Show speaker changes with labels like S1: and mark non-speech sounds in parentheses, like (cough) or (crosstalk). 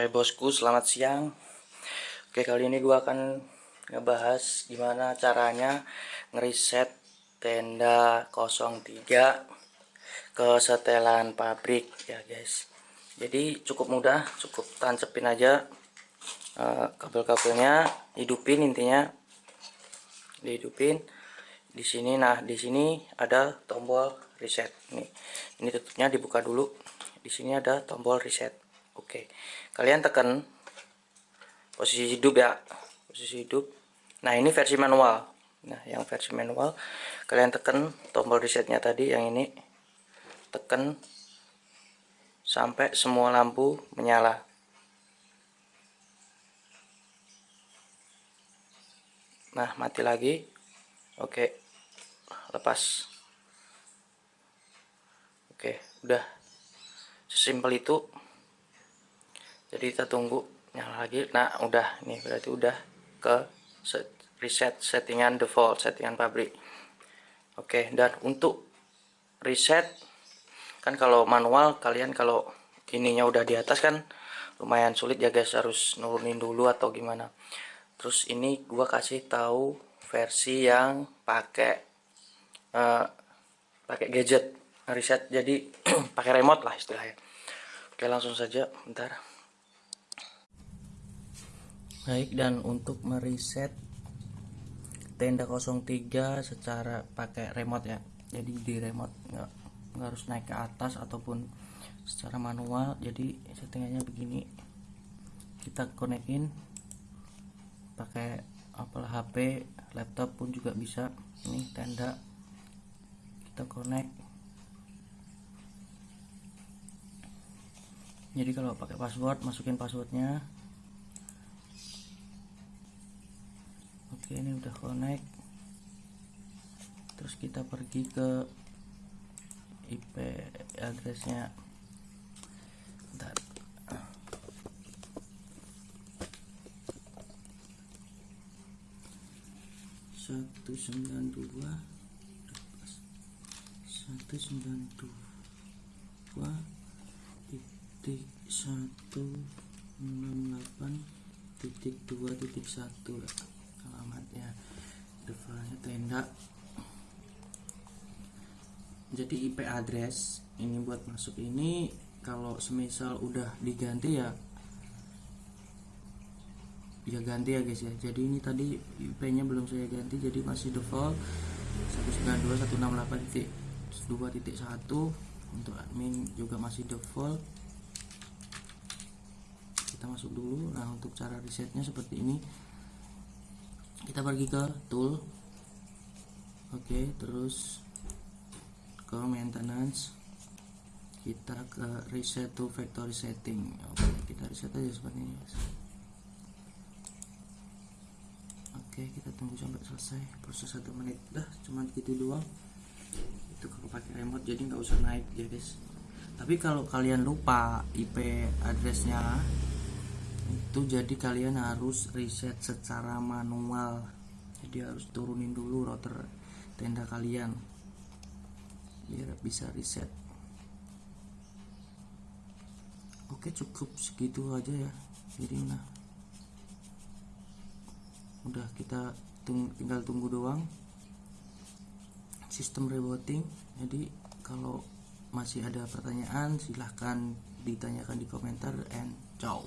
S1: Hai bosku, selamat siang. Oke, kali ini gua akan ngebahas gimana caranya ngeriset tenda 03 ke setelan pabrik ya, guys. Jadi cukup mudah, cukup tancepin aja uh, kabel-kabelnya, hidupin intinya. Dihidupin. Di sini nah, di sini ada tombol reset. Nih. Ini tutupnya dibuka dulu. Di sini ada tombol reset oke. Kalian tekan posisi hidup ya. Posisi hidup. Nah ini versi manual. Nah yang versi manual kalian tekan tombol resetnya tadi yang ini. Tekan sampai semua lampu menyala. Nah mati lagi. Oke. Lepas. Oke udah sesimpel itu jadi kita tunggu nyala lagi. Nah udah. Nih berarti udah ke set, reset settingan default settingan pabrik. Oke dan untuk reset kan kalau manual kalian kalau ininya udah di atas kan lumayan sulit ya guys harus nurunin dulu atau gimana. Terus ini gua kasih tahu versi yang pakai uh, pakai gadget reset. Jadi (clears throat) pakai remote lah istilahnya. Oke langsung saja. Bentar baik dan untuk mereset tenda 03 secara pakai remote ya. Jadi di remote nggak, harus naik ke atas ataupun secara manual. Jadi settingannya begini. Kita konekin pakai apalah HP laptop pun juga bisa. Ini tenda. Kita connect. Jadi kalau pakai password masukin passwordnya oke ini udah connect terus kita pergi ke IP addressnya. Bentar. Satu sembilan dua. Satu sembilan dua titik satu enam delapan titik dua titik satu defaultnya tenda. Jadi IP address ini buat masuk ini kalau semisal udah diganti ya ya ganti ya guys ya. Jadi ini tadi IP nya belum saya ganti jadi masih default 192.168.2.1 untuk admin juga masih default. Kita masuk dulu. Nah untuk cara resetnya seperti ini kita pergi ke tool. Oke okay, terus ke maintenance. Kita ke reset to factory setting. Oke okay, kita reset aja seperti ini oke okay, kita tunggu sampai selesai. Proses satu menit. Dah cuma gitu doang. Itu kalau pakai remote jadi nggak usah naik ya guys. Tapi kalau kalian lupa IP addressnya itu jadi kalian harus reset secara manual. Jadi harus turunin dulu router tenda kalian biar bisa reset oke cukup segitu aja ya jadi nah udah kita tung tinggal tunggu doang sistem rebooting. Jadi kalau masih ada pertanyaan silahkan ditanyakan di komentar and ciao